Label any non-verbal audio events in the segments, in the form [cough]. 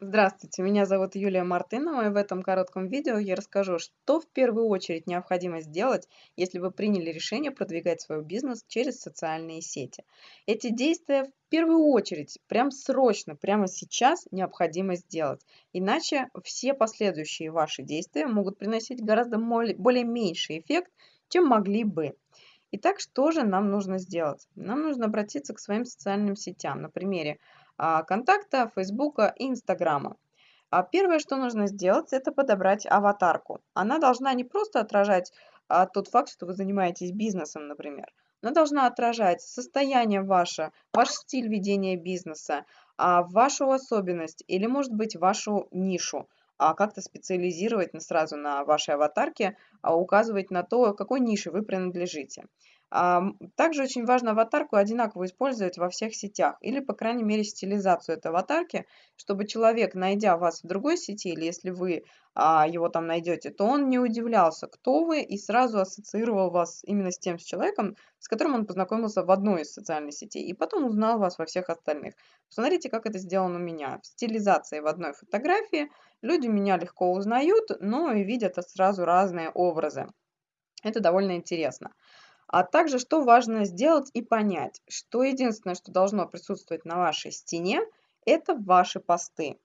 Здравствуйте, меня зовут Юлия Мартынова, и в этом коротком видео я расскажу, что в первую очередь необходимо сделать, если вы приняли решение продвигать свой бизнес через социальные сети. Эти действия в первую очередь, прям срочно, прямо сейчас необходимо сделать, иначе все последующие ваши действия могут приносить гораздо более меньший эффект, чем могли бы. Итак, что же нам нужно сделать? Нам нужно обратиться к своим социальным сетям на примере контакта, Фейсбука и Инстаграма. А первое, что нужно сделать, это подобрать аватарку. Она должна не просто отражать а, тот факт, что вы занимаетесь бизнесом, например. Она должна отражать состояние ваше, ваш стиль ведения бизнеса, а, вашу особенность или, может быть, вашу нишу. А как-то специализировать сразу на вашей аватарке, а указывать на то, какой нише вы принадлежите. Также очень важно аватарку одинаково использовать во всех сетях или, по крайней мере, стилизацию этой аватарки, чтобы человек, найдя вас в другой сети или если вы а, его там найдете, то он не удивлялся, кто вы, и сразу ассоциировал вас именно с тем человеком, с которым он познакомился в одной из социальных сетей, и потом узнал вас во всех остальных. Посмотрите, как это сделано у меня. В стилизации в одной фотографии люди меня легко узнают, но и видят сразу разные образы. Это довольно интересно. А также, что важно сделать и понять, что единственное, что должно присутствовать на вашей стене, это ваши посты.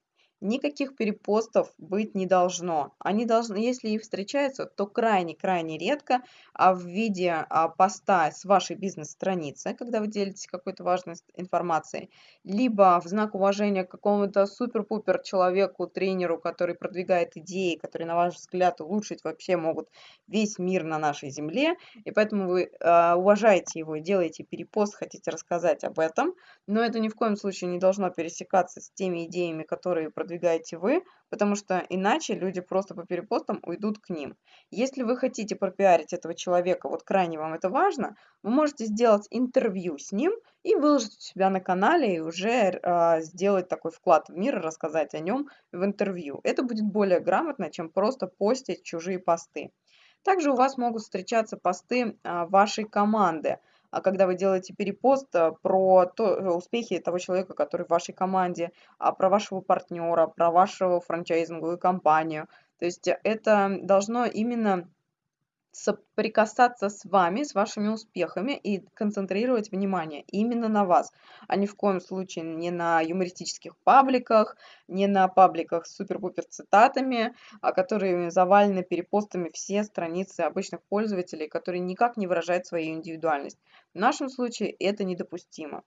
Никаких перепостов быть не должно. Они должны, если и встречаются, то крайне-крайне редко, а в виде а, поста с вашей бизнес-страницы, когда вы делитесь какой-то важной информацией, либо в знак уважения к какому-то супер-пупер человеку, тренеру, который продвигает идеи, которые, на ваш взгляд, улучшить вообще могут весь мир на нашей земле, и поэтому вы э, уважаете его делаете перепост, хотите рассказать об этом, но это ни в коем случае не должно пересекаться с теми идеями, которые продвигают продвигаете вы, потому что иначе люди просто по перепостам уйдут к ним. Если вы хотите пропиарить этого человека, вот крайне вам это важно, вы можете сделать интервью с ним и выложить у себя на канале и уже э, сделать такой вклад в мир, рассказать о нем в интервью. Это будет более грамотно, чем просто постить чужие посты. Также у вас могут встречаться посты э, вашей команды – когда вы делаете перепост э, про то, э, успехи того человека, который в вашей команде, а про вашего партнера, про вашу франчайзинговую компанию. То есть это должно именно соприкасаться с вами, с вашими успехами и концентрировать внимание именно на вас, а ни в коем случае не на юмористических пабликах, не на пабликах с супер-пупер цитатами, а которые завалены перепостами все страницы обычных пользователей, которые никак не выражают свою индивидуальность. В нашем случае это недопустимо.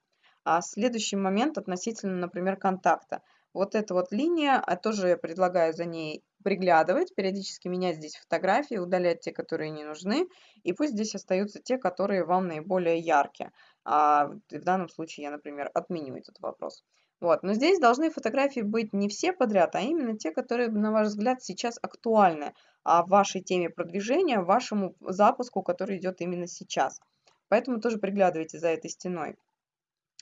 А следующий момент относительно, например, контакта. Вот эта вот линия, а тоже я предлагаю за ней приглядывать, периодически менять здесь фотографии, удалять те, которые не нужны, и пусть здесь остаются те, которые вам наиболее яркие. А в данном случае я, например, отменю этот вопрос. Вот. Но здесь должны фотографии быть не все подряд, а именно те, которые, на ваш взгляд, сейчас актуальны а вашей теме продвижения, вашему запуску, который идет именно сейчас. Поэтому тоже приглядывайте за этой стеной.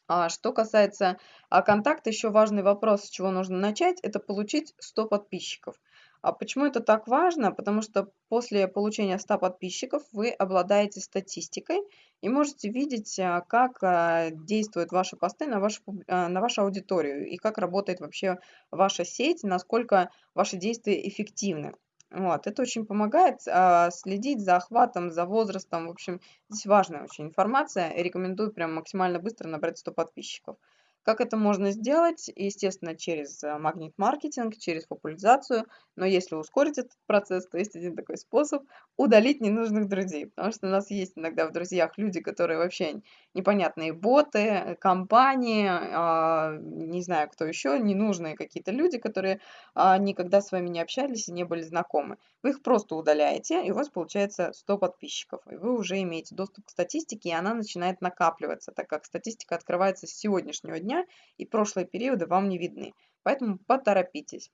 А что касается а, контакта, еще важный вопрос, с чего нужно начать, это получить 100 подписчиков. А почему это так важно? Потому что после получения 100 подписчиков вы обладаете статистикой и можете видеть, а, как а, действуют ваши посты на вашу, а, на вашу аудиторию и как работает вообще ваша сеть, насколько ваши действия эффективны. Вот, это очень помогает а, следить за охватом, за возрастом. В общем, здесь важная очень информация. Рекомендую прям максимально быстро набрать 100 подписчиков. Как это можно сделать? Естественно, через э, магнит-маркетинг, через популяризацию. Но если ускорить этот процесс, то есть один такой способ – удалить ненужных друзей. Потому что у нас есть иногда в друзьях люди, которые вообще непонятные боты, компании, а, не знаю, кто еще, ненужные какие-то люди, которые а, никогда с вами не общались и не были знакомы. Вы их просто удаляете, и у вас получается 100 подписчиков. И вы уже имеете доступ к статистике, и она начинает накапливаться, так как статистика открывается с сегодняшнего дня, и прошлые периоды вам не видны. Поэтому поторопитесь.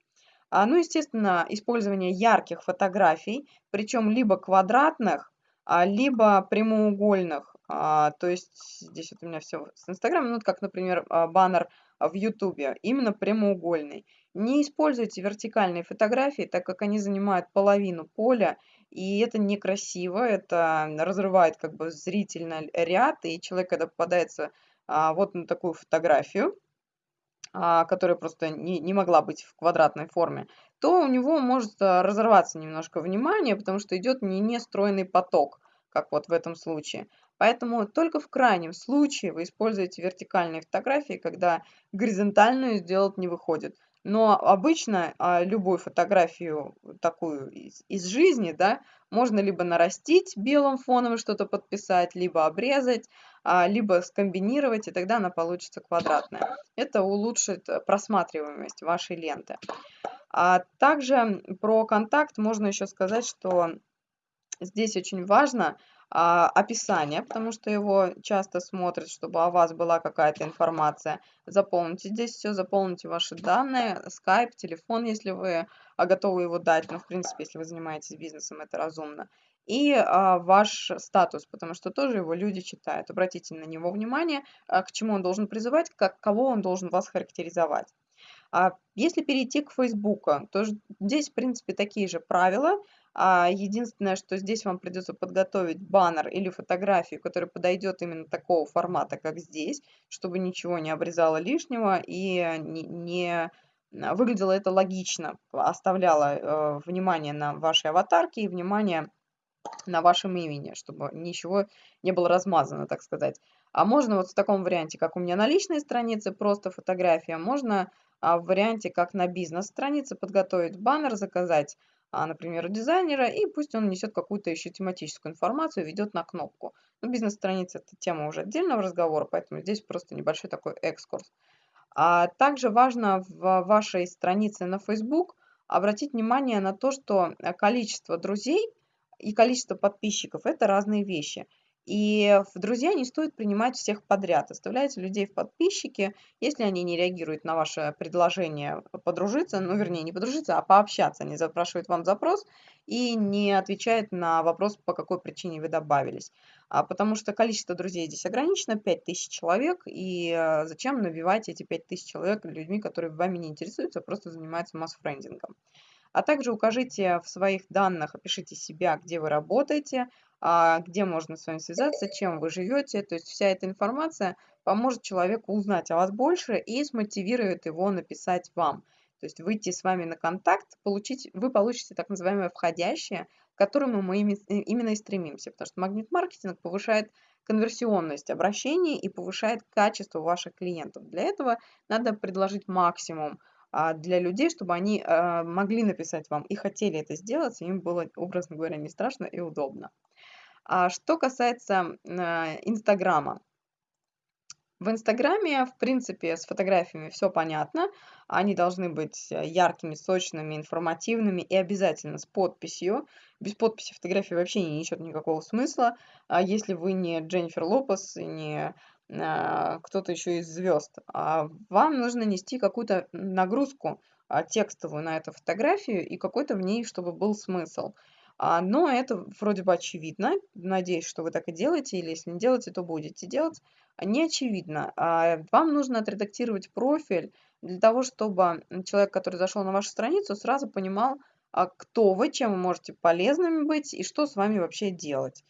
А, ну, естественно, использование ярких фотографий, причем либо квадратных, а, либо прямоугольных. А, то есть здесь вот у меня все с Инстаграма, ну, как, например, а, баннер в Ютубе, именно прямоугольный. Не используйте вертикальные фотографии, так как они занимают половину поля, и это некрасиво, это разрывает как бы зрительный ряд, и человек, когда попадается вот на такую фотографию, а, которая просто не, не могла быть в квадратной форме, то у него может а, разорваться немножко внимание, потому что идет не нестройный поток, как вот в этом случае. Поэтому только в крайнем случае вы используете вертикальные фотографии, когда горизонтальную сделать не выходит. Но обычно а, любую фотографию такую из, из жизни, да, можно либо нарастить белым фоном что-то подписать, либо обрезать, а, либо скомбинировать, и тогда она получится квадратная. Это улучшит просматриваемость вашей ленты. А также про контакт можно еще сказать, что здесь очень важно а, описание, потому что его часто смотрят, чтобы о вас была какая-то информация. Заполните здесь все, заполните ваши данные, скайп, телефон, если вы а, готовы его дать. Ну, в принципе, если вы занимаетесь бизнесом, это разумно и а, ваш статус, потому что тоже его люди читают. Обратите на него внимание, а, к чему он должен призывать, как, кого он должен вас характеризовать. А если перейти к Фейсбуку, то здесь, в принципе, такие же правила. А единственное, что здесь вам придется подготовить баннер или фотографию, которая подойдет именно такого формата, как здесь, чтобы ничего не обрезало лишнего и не, не выглядело это логично, оставляло э, внимание на вашей аватарке и внимание на вашем имени, чтобы ничего не было размазано, так сказать. А можно вот в таком варианте, как у меня на личной странице, просто фотография. Можно а, в варианте, как на бизнес-странице, подготовить баннер, заказать, а, например, у дизайнера, и пусть он несет какую-то еще тематическую информацию, ведет на кнопку. Ну, бизнес-страница – это тема уже отдельного разговора, поэтому здесь просто небольшой такой экскурс. А также важно в вашей странице на Facebook обратить внимание на то, что количество друзей – и количество подписчиков – это разные вещи. И в друзья не стоит принимать всех подряд. Оставляйте людей в подписчики, если они не реагируют на ваше предложение подружиться, ну, вернее, не подружиться, а пообщаться. Они запрашивают вам запрос и не отвечают на вопрос, по какой причине вы добавились. А потому что количество друзей здесь ограничено, 5000 человек, и э, зачем набивать эти 5000 человек людьми, которые вами не интересуются, а просто занимаются масс-френдингом. А также укажите в своих данных, опишите себя, где вы работаете, где можно с вами связаться, чем вы живете. То есть вся эта информация поможет человеку узнать о вас больше и смотивирует его написать вам. То есть выйти с вами на контакт, получить, вы получите так называемое входящее, к которому мы именно и стремимся. Потому что магнит-маркетинг повышает конверсионность обращений и повышает качество ваших клиентов. Для этого надо предложить максимум а, для людей, чтобы они а, могли написать вам и хотели это сделать, им было, образно говоря, не страшно и удобно. А что касается Инстаграма. В Инстаграме, в принципе, с фотографиями все понятно. Они должны быть яркими, сочными, информативными и обязательно с подписью. Без подписи фотографии вообще не несет никакого смысла. Если вы не Дженнифер Лопес не а, кто-то еще из звезд, а вам нужно нести какую-то нагрузку а, текстовую на эту фотографию и какой-то в ней, чтобы был смысл. А, но это вроде бы очевидно. Надеюсь, что вы так и делаете, или если не делаете, то будете делать. Не очевидно. Вам нужно отредактировать профиль для того, чтобы человек, который зашел на вашу страницу, сразу понимал, кто вы, чем вы можете полезными быть и что с вами вообще делать.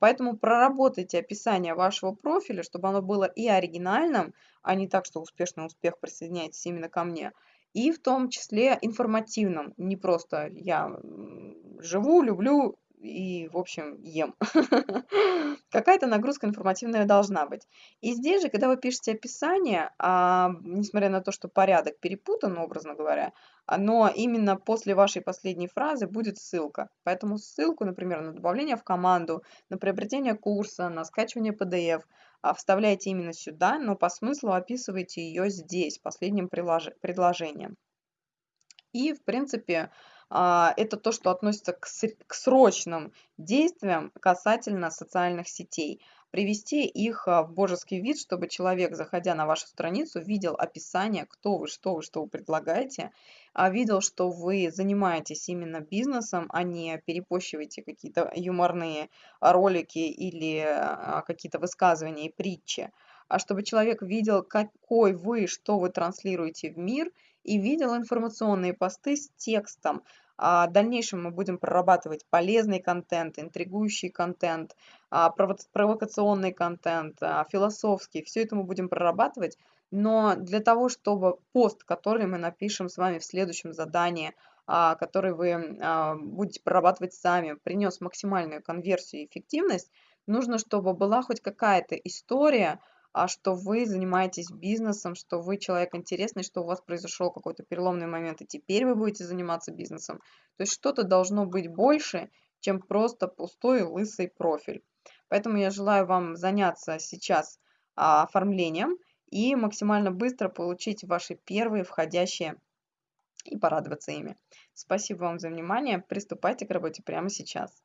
Поэтому проработайте описание вашего профиля, чтобы оно было и оригинальным, а не так, что успешный успех присоединяйтесь именно ко мне, и в том числе информативным, не просто я живу, люблю и, в общем, ем. [laughs] Какая-то нагрузка информативная должна быть. И здесь же, когда вы пишете описание, а, несмотря на то, что порядок перепутан, образно говоря, но именно после вашей последней фразы будет ссылка. Поэтому ссылку, например, на добавление в команду, на приобретение курса, на скачивание PDF а, вставляйте именно сюда, но по смыслу описывайте ее здесь, последним предложением. И, в принципе, а, это то, что относится к срочным действиям касательно социальных сетей. Привести их а, в божеский вид, чтобы человек, заходя на вашу страницу, видел описание, кто вы, что вы, что вы предлагаете, а видел, что вы занимаетесь именно бизнесом, а не перепощиваете какие-то юморные ролики или какие-то высказывания и притчи а чтобы человек видел, какой вы, что вы транслируете в мир, и видел информационные посты с текстом. А в дальнейшем мы будем прорабатывать полезный контент, интригующий контент, а, провокационный контент, а, философский. Все это мы будем прорабатывать Но для того, чтобы пост, который мы напишем с вами в следующем задании, который вы будете прорабатывать сами, принес максимальную конверсию и эффективность, нужно, чтобы была хоть какая-то история, а что вы занимаетесь бизнесом, что вы человек интересный, что у вас произошел какой-то переломный момент, и теперь вы будете заниматься бизнесом. То есть что-то должно быть больше, чем просто пустой лысый профиль. Поэтому я желаю вам заняться сейчас а, оформлением и максимально быстро получить ваши первые входящие и порадоваться ими. Спасибо вам за внимание. Приступайте к работе прямо сейчас.